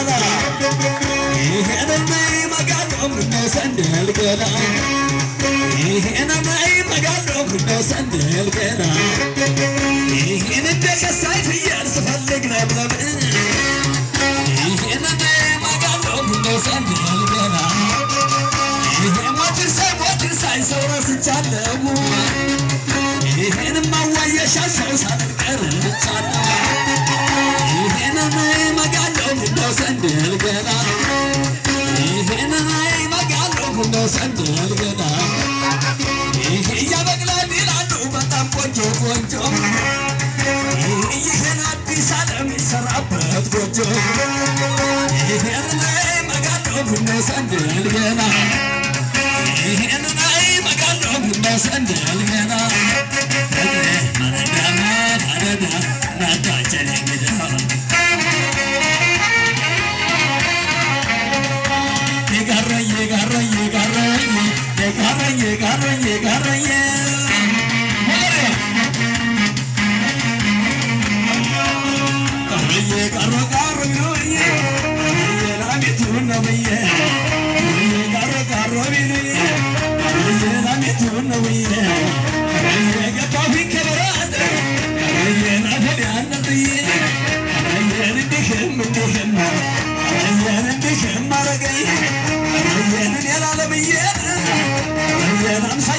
ገና ይሄንማ ይመጋለሁ እንደሰንደል ገና ይሄንማ ይመጋለሁ እንደሰንደል ገና ይሄን እንደ ከሳይ ፍየል ስፈልግ ነበር ይሄንማ ይመጋለሁ እንደሰንደል ገና ይሄ ሞትን ሳይ ሞትን ሳይ ሰው ረስቻለሁ day.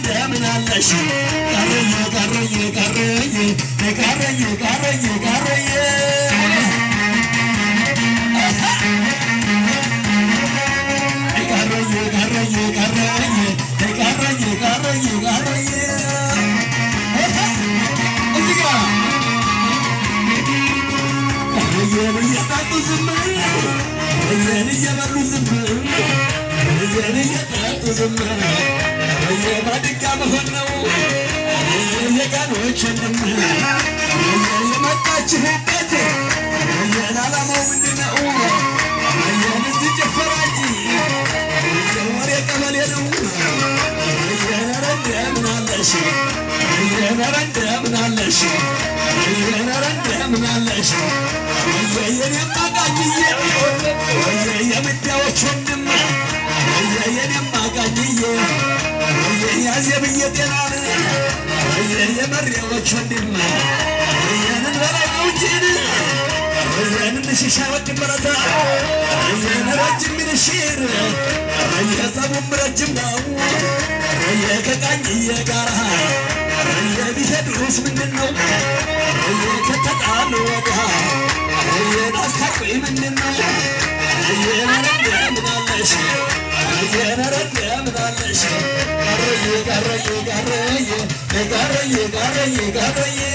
እንደምን አለሽ ቀረኝ ቀረኝ ቀረኝ ቀረኝ ቀረኝ ቀረኝ Yeah. አትችልም። የመጣችህበት የን ዓላማው ምንድነው? የን እዚህ ጭፈራ እንጂ ወሬ ቀበሌ ነው። የነረ እንደምናለሽ የነረ እንደምናለሽ የነረ እንደምናለሽ የኔ ማጋኝዬ የምዳዎች ወንድም የኔ ማጋኝዬ ያዜ ብዬ ጤና የመሪያዎች ወንድም የንን በላይ ነው እንጂን የንን ሽሻ ወድ በረታ የን ረጅም ሚንሽር የጸቡም ረጅም ነው ከቃኝዬ ጋራ የቢሄዱስ ምንድን ነው ከተጣሉ ወዳ የናስታቆይ ምንድን ነው የነረንደምናለሽ የነረንደምናለሽ ቀረየ ቀረየ ቀረየ Yigareye, yigareye, yigareye.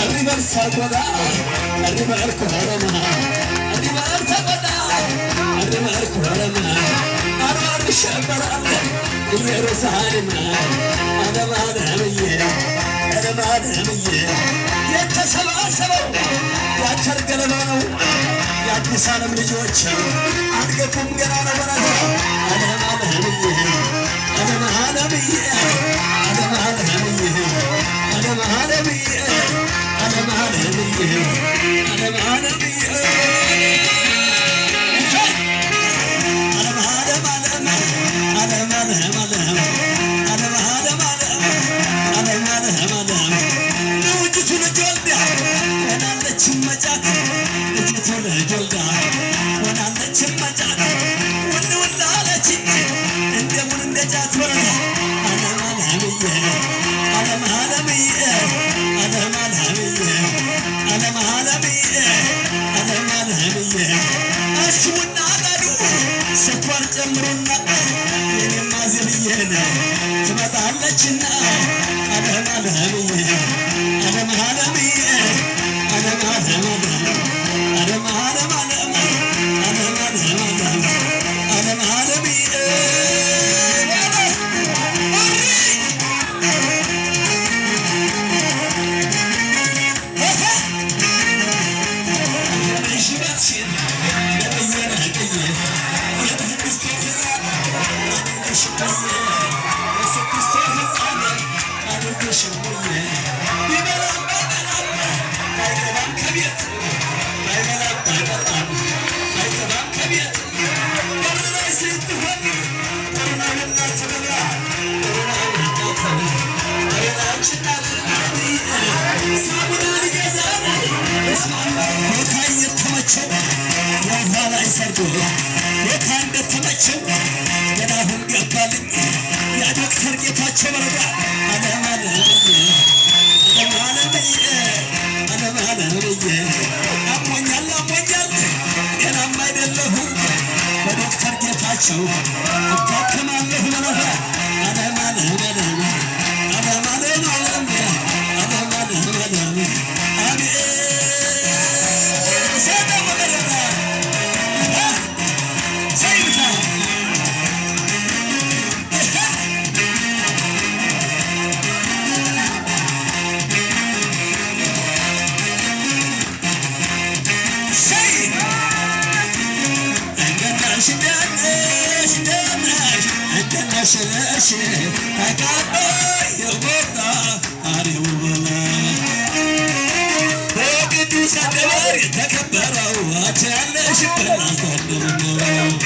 Arriba el sargoda, arriba el corona, arriba el sargoda, arriba el corona. Arvar şabara, ileri salim, adam adam ye. የተሰባሰበው የአቸር ገለባ ነው። የአዲስ ዓለም ልጆች አትገቡም ገና ነበረታ አለም አለምዬ አለም አለምዬ አሽሙና አጣዱ ስኳር ጨምሩና ትመጣለችና አለህም አለህም saúde أشل أشل أكابي يغبطنا أنا وغلا وقدوس الدوار تكبروا وأجعل شبنا صدرنا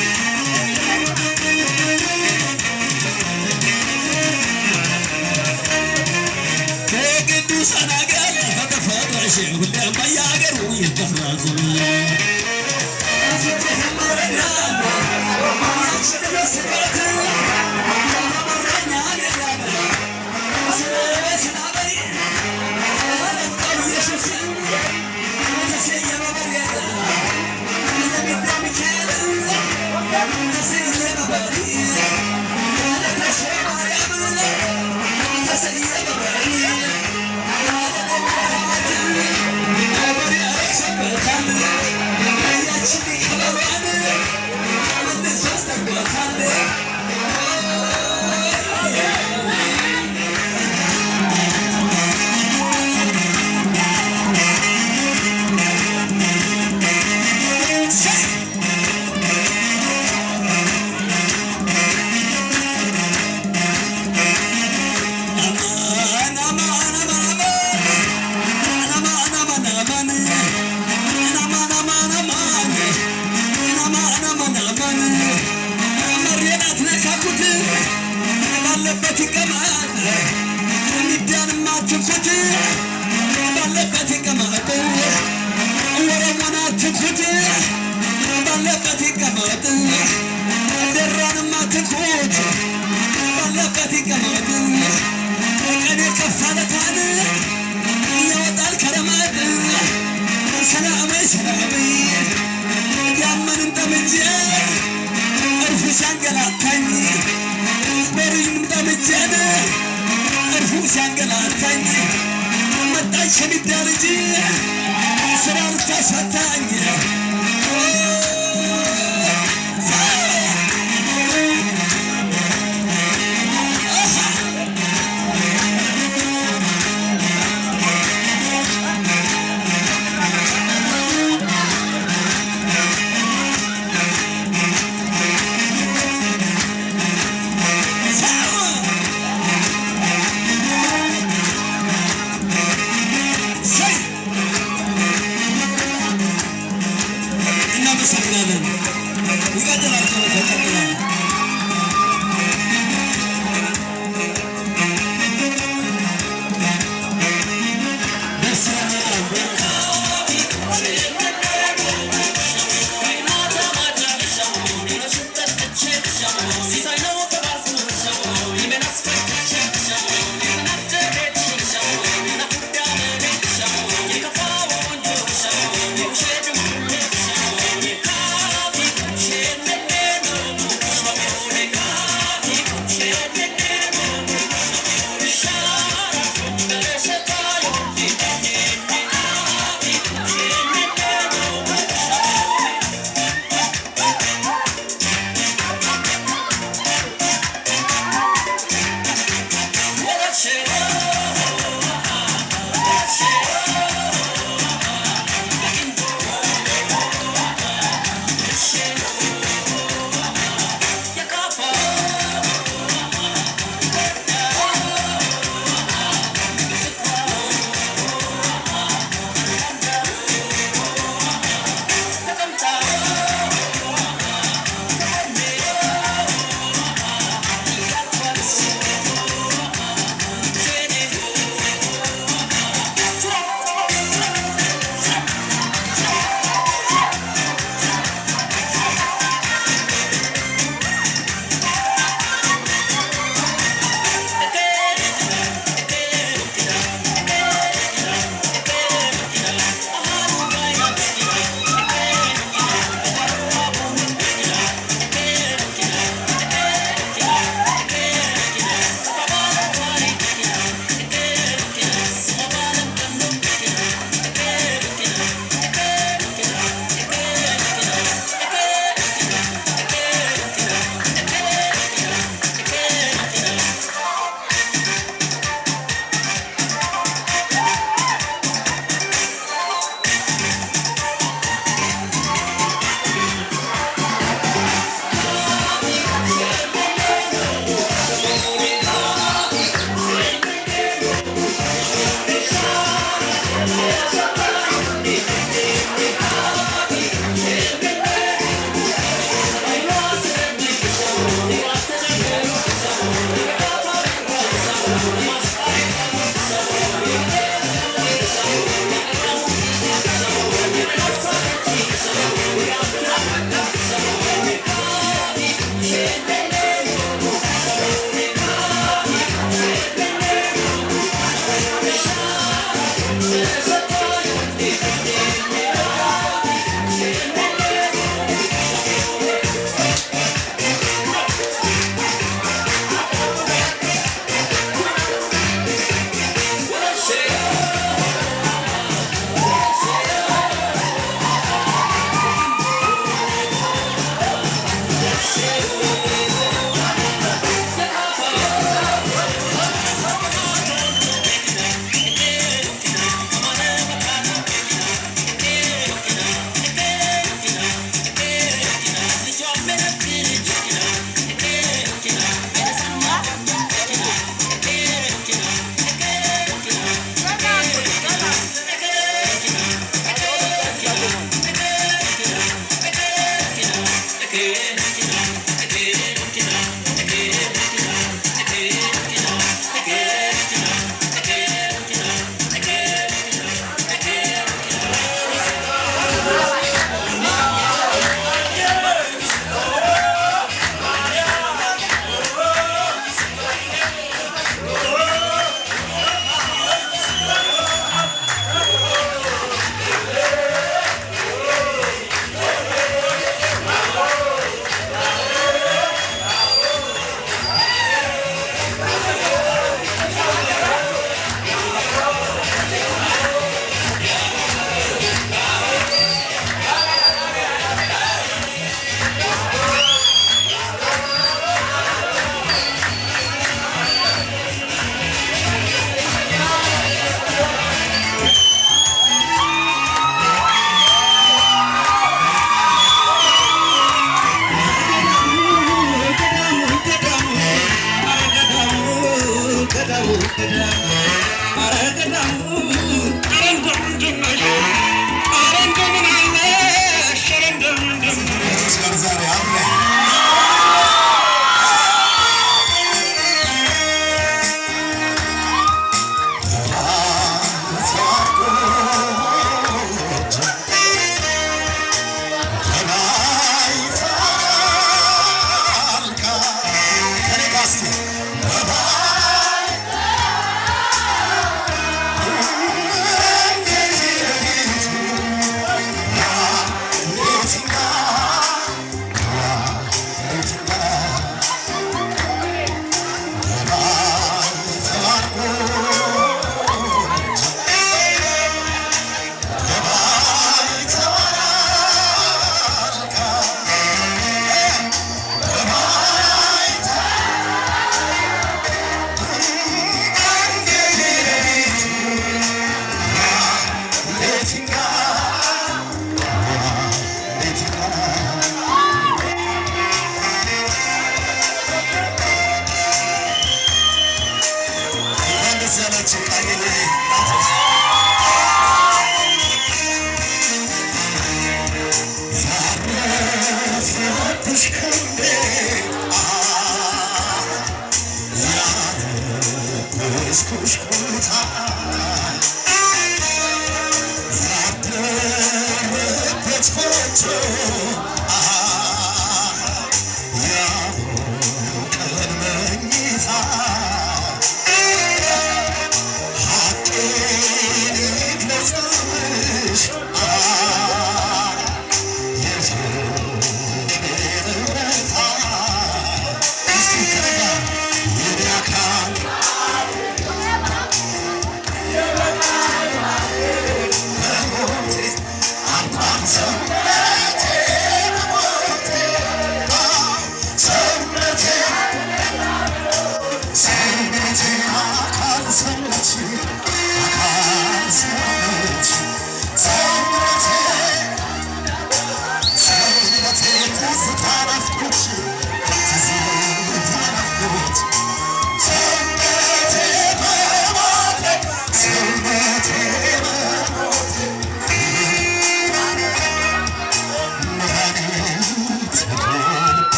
وقدوس أنا قال هذا فرع شعب ما يقر ويتفرع زمان ሲያንገላታኝ መጣች የሚዳርጅ ስራ ልታሳታኝ